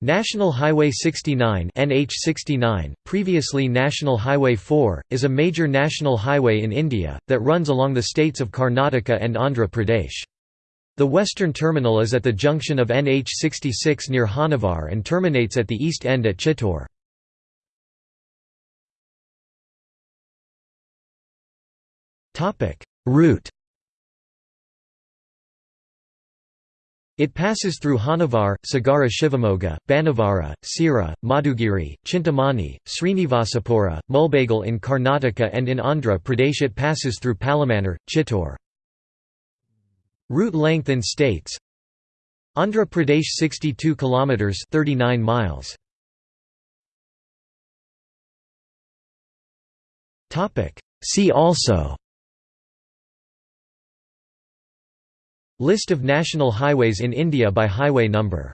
National Highway 69 NH69, previously National Highway 4, is a major national highway in India, that runs along the states of Karnataka and Andhra Pradesh. The western terminal is at the junction of NH66 near Honnavar and terminates at the east end at Chittoor. Route It passes through Honnavar, Sagara Shivamogga, Banavara, Sira, Madugiri, Chintamani, Srinivasapura, Mulbagal in Karnataka and in Andhra Pradesh it passes through Palamaner, Chittoor. Route length in states Andhra Pradesh 62 km 39 miles. See also List of national highways in India by highway number